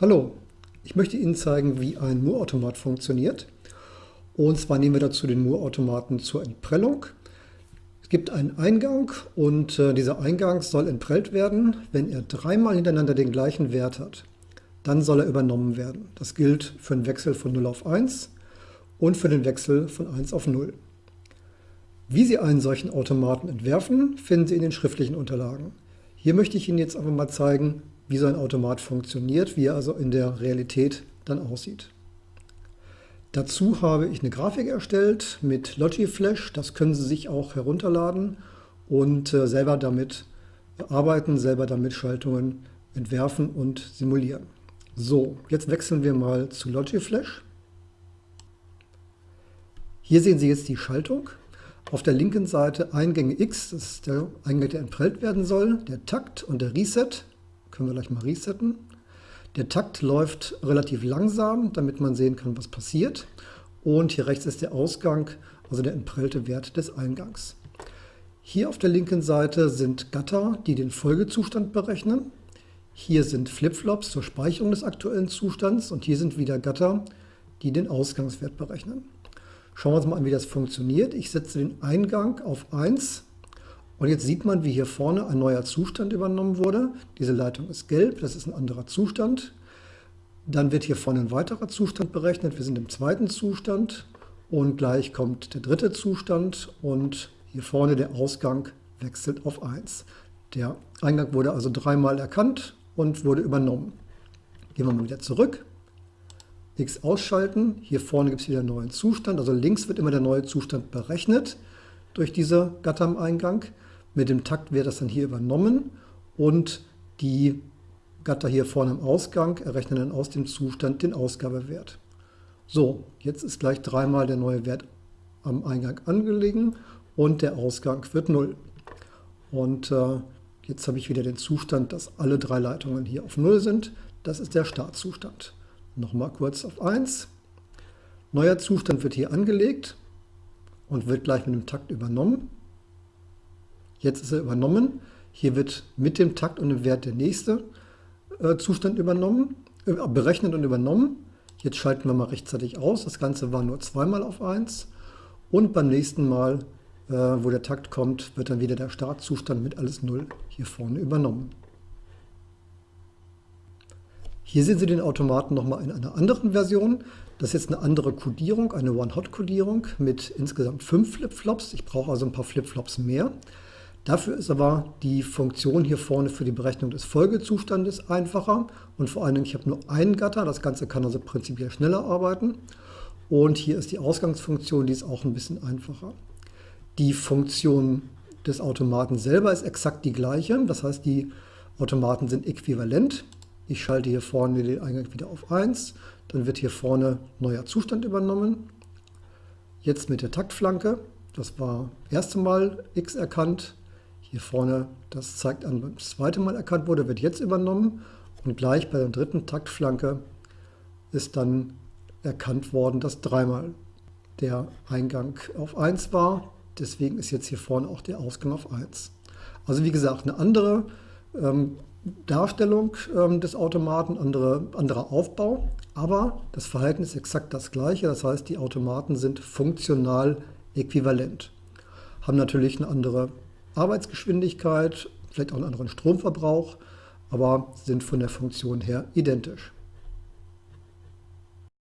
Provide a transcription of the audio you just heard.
Hallo, ich möchte Ihnen zeigen, wie ein Moore-Automat funktioniert. Und zwar nehmen wir dazu den Moore-Automaten zur Entprellung. Es gibt einen Eingang und äh, dieser Eingang soll entprellt werden, wenn er dreimal hintereinander den gleichen Wert hat. Dann soll er übernommen werden. Das gilt für den Wechsel von 0 auf 1 und für den Wechsel von 1 auf 0. Wie Sie einen solchen Automaten entwerfen, finden Sie in den schriftlichen Unterlagen. Hier möchte ich Ihnen jetzt einfach mal zeigen, wie so ein Automat funktioniert, wie er also in der Realität dann aussieht. Dazu habe ich eine Grafik erstellt mit Logiflash. Das können Sie sich auch herunterladen und äh, selber damit arbeiten, selber damit Schaltungen entwerfen und simulieren. So, jetzt wechseln wir mal zu Logiflash. Hier sehen Sie jetzt die Schaltung. Auf der linken Seite Eingänge X, das ist der Eingang, der entprellt werden soll, der Takt und der Reset. Können wir gleich mal resetten. Der Takt läuft relativ langsam, damit man sehen kann, was passiert. Und hier rechts ist der Ausgang, also der entprellte Wert des Eingangs. Hier auf der linken Seite sind Gatter, die den Folgezustand berechnen. Hier sind Flipflops zur Speicherung des aktuellen Zustands und hier sind wieder Gatter, die den Ausgangswert berechnen. Schauen wir uns mal an, wie das funktioniert. Ich setze den Eingang auf 1 und jetzt sieht man, wie hier vorne ein neuer Zustand übernommen wurde. Diese Leitung ist gelb, das ist ein anderer Zustand. Dann wird hier vorne ein weiterer Zustand berechnet. Wir sind im zweiten Zustand und gleich kommt der dritte Zustand und hier vorne der Ausgang wechselt auf 1. Der Eingang wurde also dreimal erkannt und wurde übernommen. Gehen wir mal wieder zurück. X ausschalten. Hier vorne gibt es wieder einen neuen Zustand. Also links wird immer der neue Zustand berechnet durch diese Gatter am Eingang. Mit dem Takt wird das dann hier übernommen und die Gatter hier vorne im Ausgang errechnen dann aus dem Zustand den Ausgabewert. So, jetzt ist gleich dreimal der neue Wert am Eingang angelegen und der Ausgang wird 0. Und äh, jetzt habe ich wieder den Zustand, dass alle drei Leitungen hier auf 0 sind. Das ist der Startzustand. Nochmal kurz auf 1. Neuer Zustand wird hier angelegt und wird gleich mit dem Takt übernommen. Jetzt ist er übernommen. Hier wird mit dem Takt und dem Wert der nächste äh, Zustand übernommen, äh, berechnet und übernommen. Jetzt schalten wir mal rechtzeitig aus. Das Ganze war nur zweimal auf 1. Und beim nächsten Mal, äh, wo der Takt kommt, wird dann wieder der Startzustand mit alles 0 hier vorne übernommen. Hier sehen Sie den Automaten nochmal in einer anderen Version. Das ist jetzt eine andere Codierung, eine One-Hot-Codierung mit insgesamt fünf Flipflops. Ich brauche also ein paar Flipflops mehr. Dafür ist aber die Funktion hier vorne für die Berechnung des Folgezustandes einfacher und vor allen Dingen, ich habe nur einen Gatter, das Ganze kann also prinzipiell schneller arbeiten. Und hier ist die Ausgangsfunktion, die ist auch ein bisschen einfacher. Die Funktion des Automaten selber ist exakt die gleiche, das heißt, die Automaten sind äquivalent. Ich schalte hier vorne den Eingang wieder auf 1, dann wird hier vorne neuer Zustand übernommen. Jetzt mit der Taktflanke, das war das erste Mal x erkannt, hier vorne, das zeigt an, beim zweiten Mal erkannt wurde, wird jetzt übernommen und gleich bei der dritten Taktflanke ist dann erkannt worden, dass dreimal der Eingang auf 1 war. Deswegen ist jetzt hier vorne auch der Ausgang auf 1. Also wie gesagt, eine andere ähm, Darstellung ähm, des Automaten, andere, anderer Aufbau, aber das Verhalten ist exakt das gleiche. Das heißt, die Automaten sind funktional äquivalent, haben natürlich eine andere Arbeitsgeschwindigkeit, vielleicht auch einen anderen Stromverbrauch, aber sind von der Funktion her identisch.